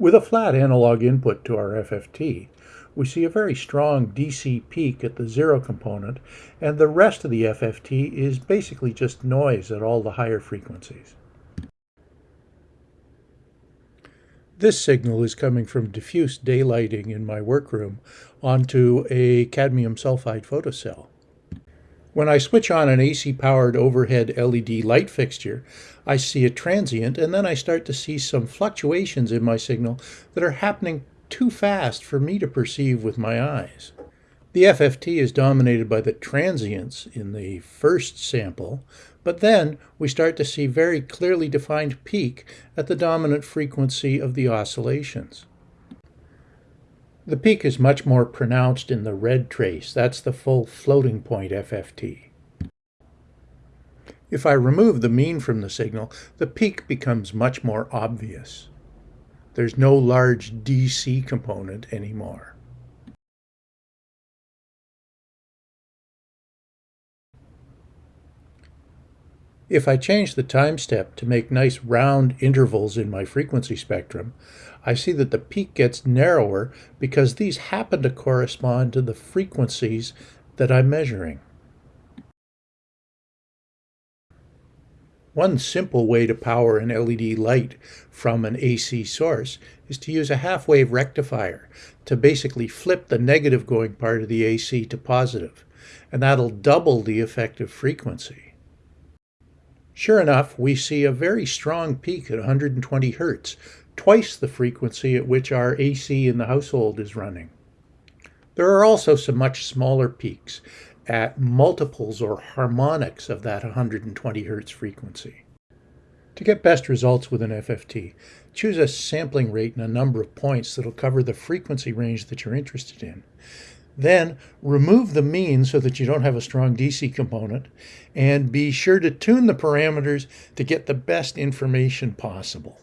With a flat analog input to our FFT, we see a very strong DC peak at the zero component, and the rest of the FFT is basically just noise at all the higher frequencies. This signal is coming from diffuse daylighting in my workroom onto a cadmium sulfide photocell. When I switch on an AC-powered overhead LED light fixture, I see a transient and then I start to see some fluctuations in my signal that are happening too fast for me to perceive with my eyes. The FFT is dominated by the transients in the first sample, but then we start to see very clearly defined peak at the dominant frequency of the oscillations. The peak is much more pronounced in the red trace. That's the full floating point FFT. If I remove the mean from the signal, the peak becomes much more obvious. There's no large DC component anymore. If I change the time step to make nice round intervals in my frequency spectrum, I see that the peak gets narrower because these happen to correspond to the frequencies that I'm measuring. One simple way to power an LED light from an AC source is to use a half-wave rectifier to basically flip the negative going part of the AC to positive, and that'll double the effective frequency. Sure enough, we see a very strong peak at 120 hertz, twice the frequency at which our AC in the household is running. There are also some much smaller peaks at multiples or harmonics of that 120 hertz frequency. To get best results with an FFT, choose a sampling rate and a number of points that'll cover the frequency range that you're interested in. Then remove the mean so that you don't have a strong DC component and be sure to tune the parameters to get the best information possible.